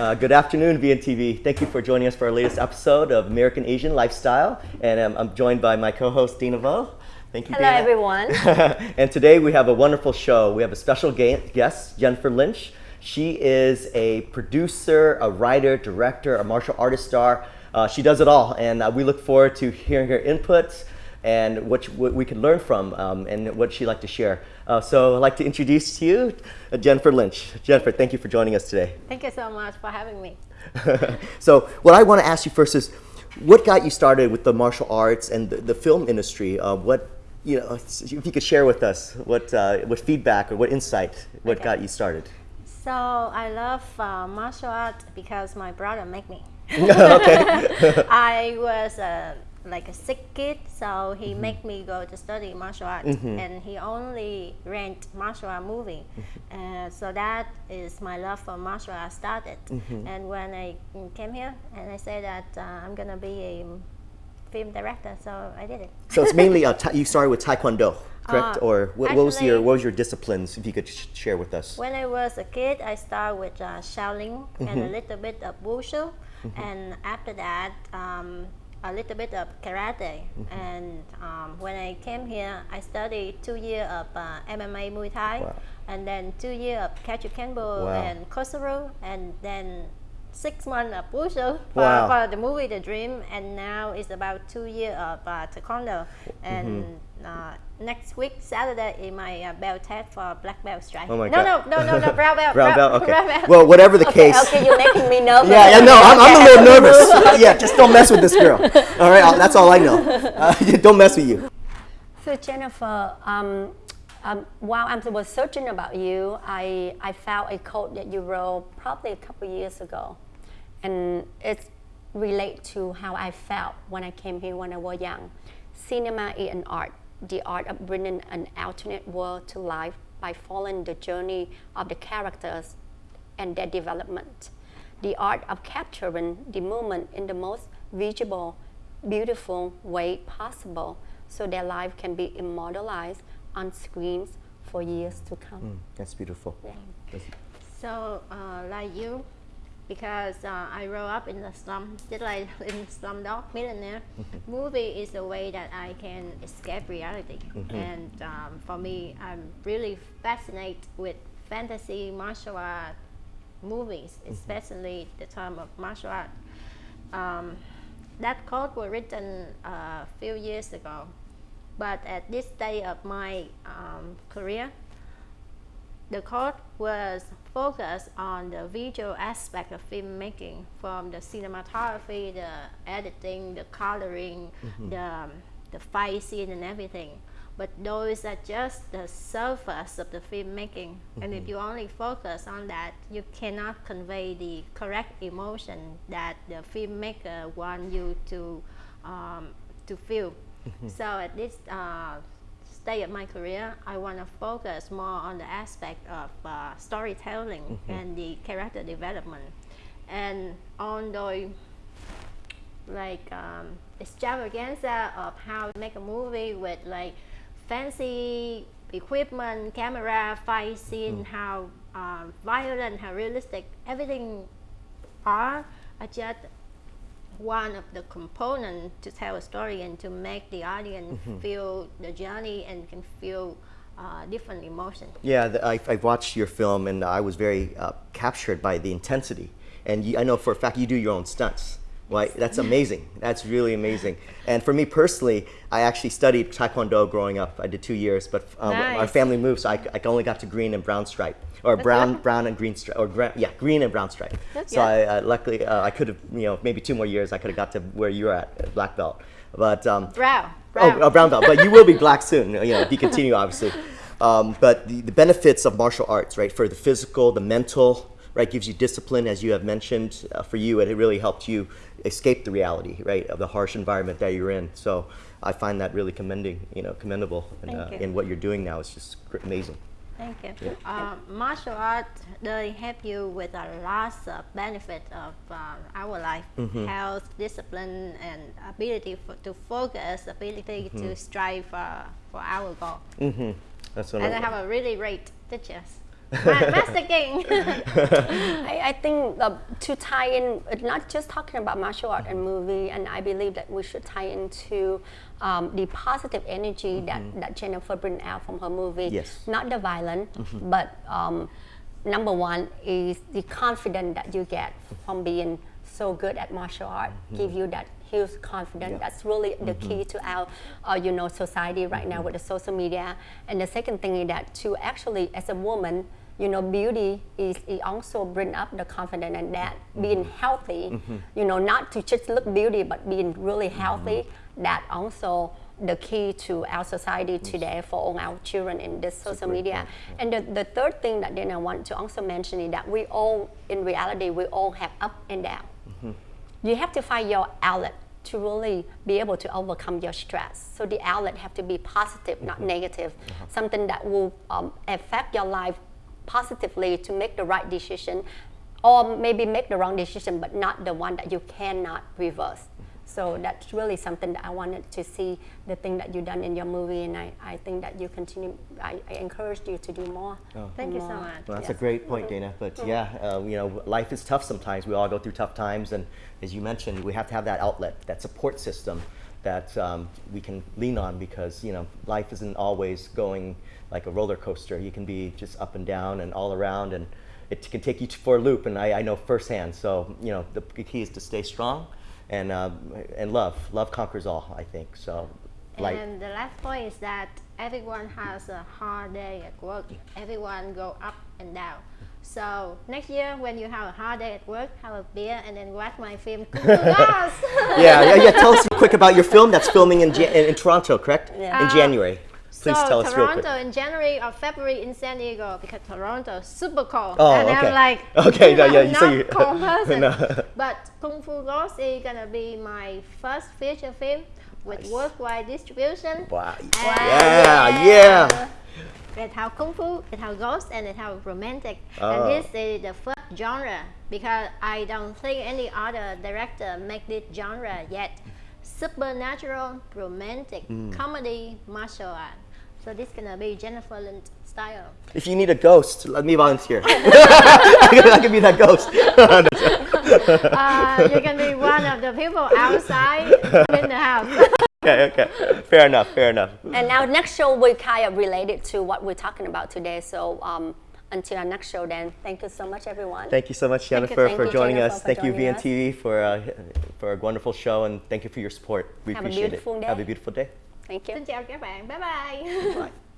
Uh, good afternoon, VNTV. Thank you for joining us for our latest episode of American Asian Lifestyle. And um, I'm joined by my co-host, Dina Vo. Thank you, Hello, Dana. everyone. and today we have a wonderful show. We have a special guest, Jennifer Lynch. She is a producer, a writer, director, a martial artist star. Uh, she does it all, and uh, we look forward to hearing her inputs and what, what we can learn from um, and what she'd like to share. Uh, so I'd like to introduce to you uh, Jennifer Lynch. Jennifer, thank you for joining us today. Thank you so much for having me. so what I want to ask you first is, what got you started with the martial arts and the, the film industry? Uh, what you know, if you could share with us what uh, what feedback or what insight, what Okay. got you started? So I love uh, martial art because my brother made me. okay. I was uh, like a sick kid, so he make me go to study martial art, and he only rent martial art movie. Uh, so that is my love for martial art started. And when I came here, and I said that uh, I'm gonna be a film director, so I did it. so it's mainly ta- you started with Taekwondo, correct? Uh, or what, what was your what was your disciplines? If you could sh- share with us. When I was a kid, I started with uh, Shaolin and a little bit of Wushu, and after that, um, a little bit of karate. And um, when I came here, I studied two years of uh, MMA Muay Thai, Wow. and then two years of Kajukenbo Wow. and Kosaru, and then six months of Wushu for, Wow. for the movie The Dream, and now it's about two years of uh, Taekwondo. And uh, next week, Saturday, in my uh, belt test for black belt strike. Oh my no, God. no, no, no, no, brown belt. Brown belt. Okay. brown belt. Well, whatever the okay, case. Okay, you're making me nervous. Yeah, yeah, no, I'm, I'm a little I have to nervous. yeah, just don't mess with this girl. All right, I'll- that's all I know. Uh, don't mess with you. So Jennifer, um, um, while I was searching about you, I, I found a quote that you wrote probably a couple years ago, and it's relate to how I felt when I came here when I was young. Cinema is an art, the art of bringing an alternate world to life by following the journey of the characters and their development. The art of capturing the moment in the most visible, beautiful way possible so their life can be immortalized on screens for years to come. That's beautiful. Yeah. That's- So, uh, like you, because uh, I grew up in the slum, just like in Slumdog Millionaire, movie is a way that I can escape reality. And um, for me, I'm really fascinated with fantasy martial art movies, especially the term of martial art. Um, that quote was written a few years ago, but at this stage of my um, career, the course was focused on the visual aspect of filmmaking, from the cinematography, the editing, the coloring, the, um, the fight scene, and everything. But those are just the surface of the filmmaking. And if you only focus on that, you cannot convey the correct emotion that the filmmaker want you to um, to feel. so at this uh, stage of my career, I want to focus more on the aspect of uh, storytelling and the character development. And on the like um, extravaganza of how to make a movie with like fancy equipment, camera, fight scene, how um, violent, how realistic, everything are, are just one of the components to tell a story and to make the audience feel the journey and can feel uh, different emotions. Yeah, the, I, I watched your film and I was very uh, captured by the intensity. And you, I know for a fact you do your own stunts. That's amazing. That's really amazing. And for me personally, I actually studied Taekwondo growing up. I did two years, but um, our family moved, so I, I only got to green and brown stripe, or brown, brown and green stripe, or yeah, green and brown stripe. That's so. I uh, luckily uh, I could have, you know, maybe two more years I could have got to where you're at, at black belt. But um, Brown. Brown. Oh, uh, brown belt. But you will be black soon. You know, if you continue, obviously. Um, but the, the benefits of martial arts, right, for the physical, the mental, right, gives you discipline, as you have mentioned. Uh, for you, it really helped you escape the reality, right, of the harsh environment that you're in. So I find that really commending, you know, commendable in, Thank uh, what you're doing now. It's just amazing. Thank you. Uh, martial art they help you with a lot of benefit of uh, our life, health, discipline, and ability for, to focus, ability to strive for, for our goal. That's one and I of- have a really great teachers. Ma- Master King. I, I think uh, to tie in, uh, not just talking about martial art and movie, and I believe that we should tie into um, the positive energy that, that Jennifer bring out from her movie. Yes. Not the violent, but um, number one is the confidence that you get from being so good at martial art. Give you that huge confidence. That's really the key to our, uh, you know, society right now with the social media. And the second thing is that to actually, as a woman, you know, beauty is it also bring up the confidence and that being healthy, you know, not to just look beauty, but being really healthy. That also the key to our society today for all our children in this social media. And the, the third thing that then I want to also mention is that we all, in reality, we all have up and down. You have to find your outlet to really be able to overcome your stress. So the outlet have to be positive, not negative. Something that will um, affect your life positively to make the right decision, or maybe make the wrong decision, but not the one that you cannot reverse. So that's really something that I wanted to see the thing that you done in your movie, and I, I think that you continue. I, I encouraged you to do more. Thank you so much. Well, that's a great point, Dana. But yeah, uh, you know, life is tough sometimes. We all go through tough times, and as you mentioned, we have to have that outlet, that support system that um, we can lean on because you know life isn't always going like a roller coaster. You can be just up and down and all around, and it can take you for a loop. And I, I know firsthand. So you know, the key is to stay strong and uh, and love. Love conquers all. I think so. Like And the last point is that everyone has a hard day at work. Everyone go up and down. So next year, when you have a hard day at work, have a beer and then watch my film Kung Fu Ghost. yeah, yeah, yeah. Tell us quick about your film that's filming in, in, in Toronto, correct? Yeah. In Uh, January. Please so tell us real quick. Toronto in January or February in San Diego because Toronto is super cold. Oh, and okay. I'm like, Okay, no, yeah, you- so not you- cold person. No. But Kung Fu Ghost is gonna be my first feature film with Nice. worldwide distribution. Wow. And Yeah, yeah. It have kung fu, it have ghost, and it have romantic. Oh. And this is the first genre because I don't think any other director make this genre yet. Supernatural, romantic, Mm. comedy, martial art. So this gonna be Jennifer Lynch style. If you need a ghost, let me volunteer. I can be that ghost. Uh, you can be one of the people outside in the house. okay, okay. Fair enough, fair enough. And our next show will kind of related to what we're talking about today. So um, until our next show, then thank you so much, everyone. Thank you so much, Thank you, Jennifer, thank for you, joining Jennifer, us. for Thank you, joining us. VNTV, for, uh, for a wonderful show, and thank you for your support. We Have a appreciate beautiful it. day. Have a beautiful day. Thank you. Xin chào các bạn. Bye bye. Bye.